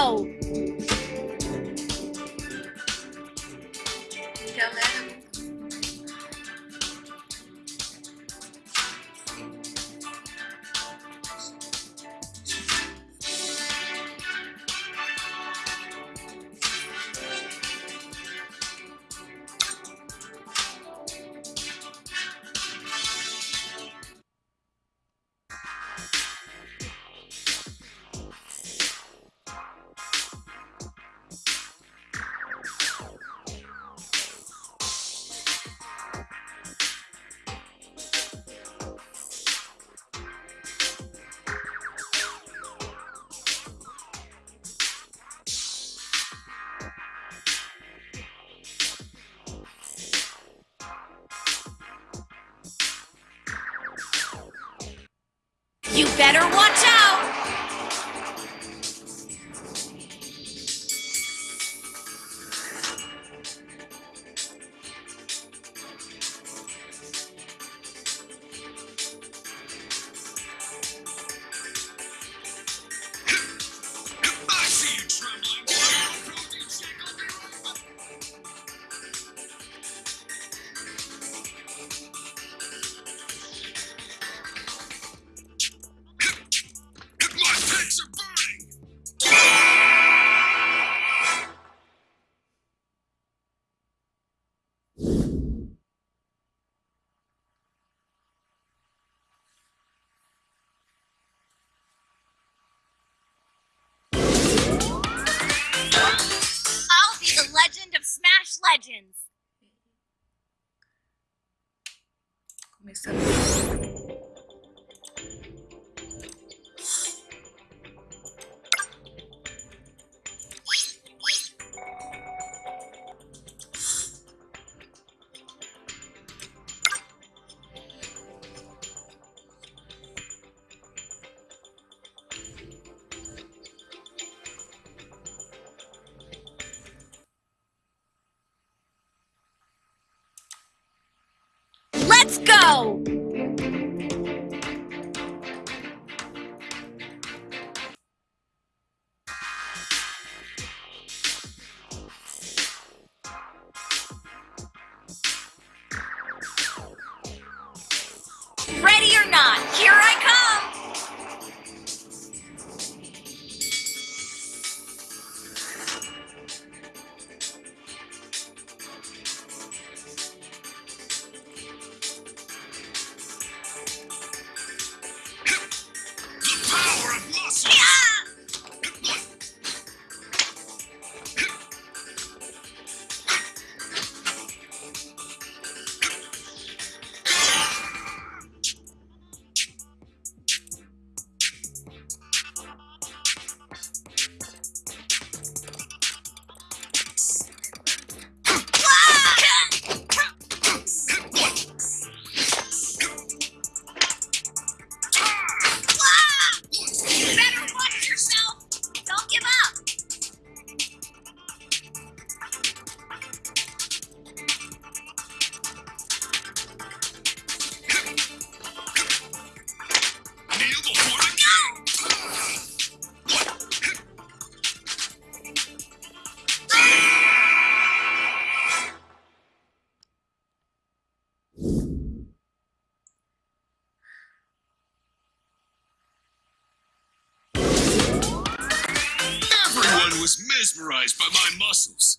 go. better watch out! Legends. Começando. Wow! mesmerized by my muscles.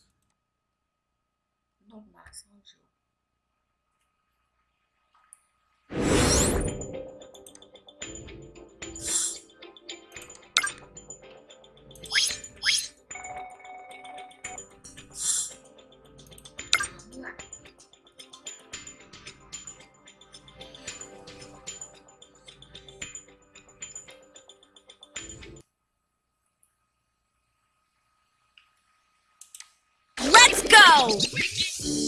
Wow!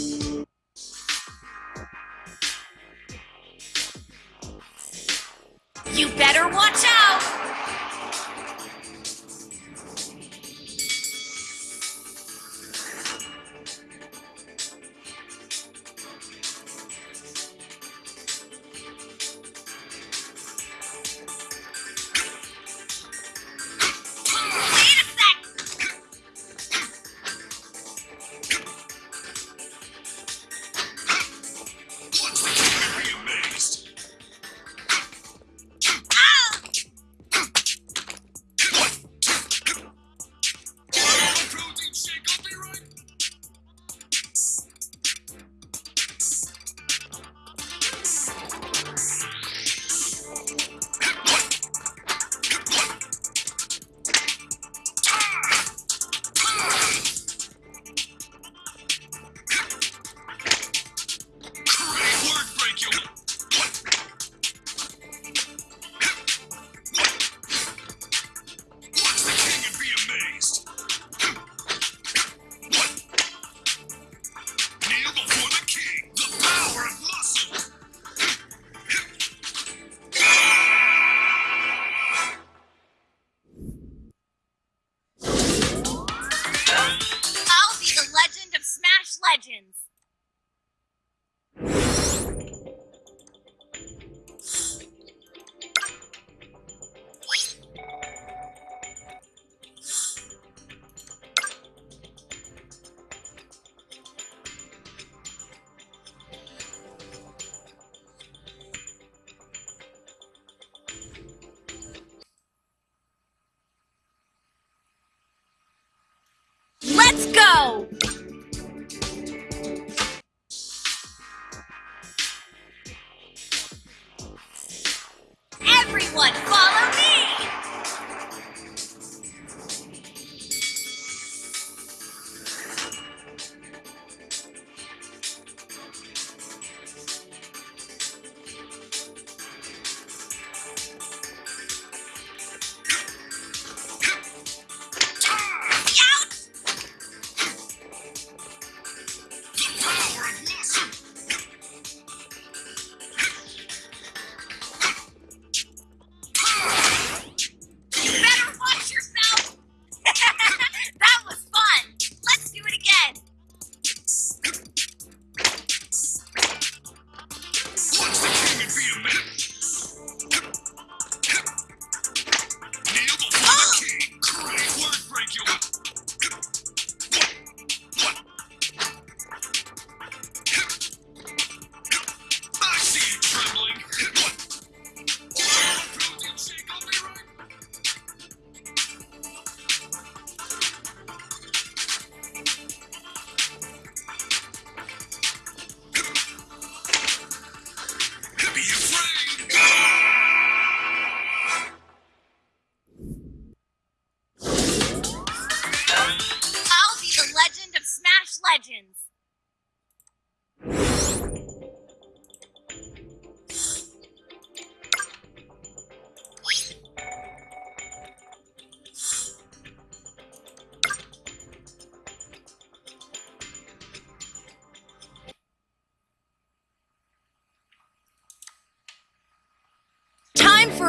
legends.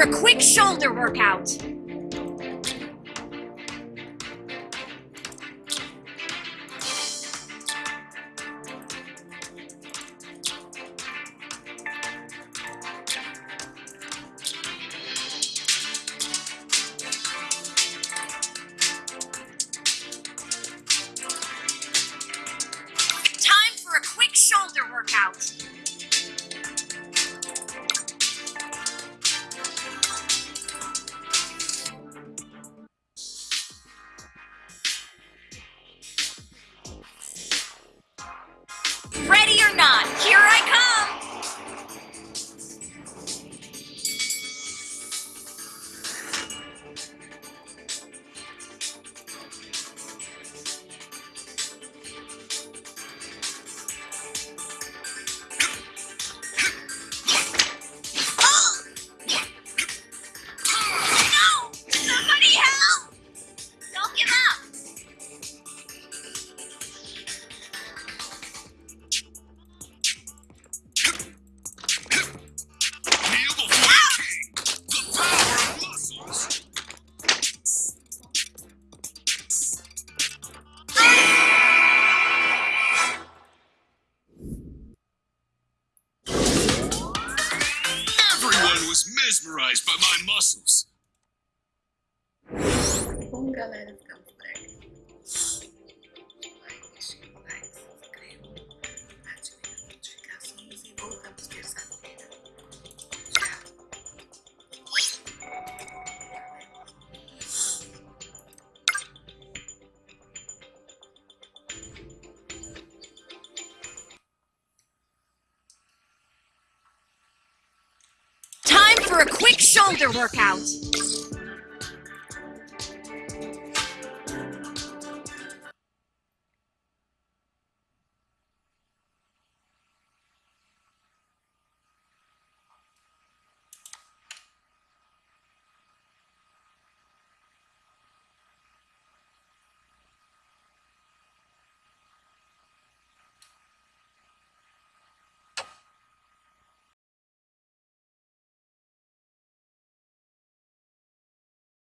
a quick shoulder workout. Time for a quick shoulder workout. was mesmerized by my muscles. Bom, galera, for a quick shoulder workout.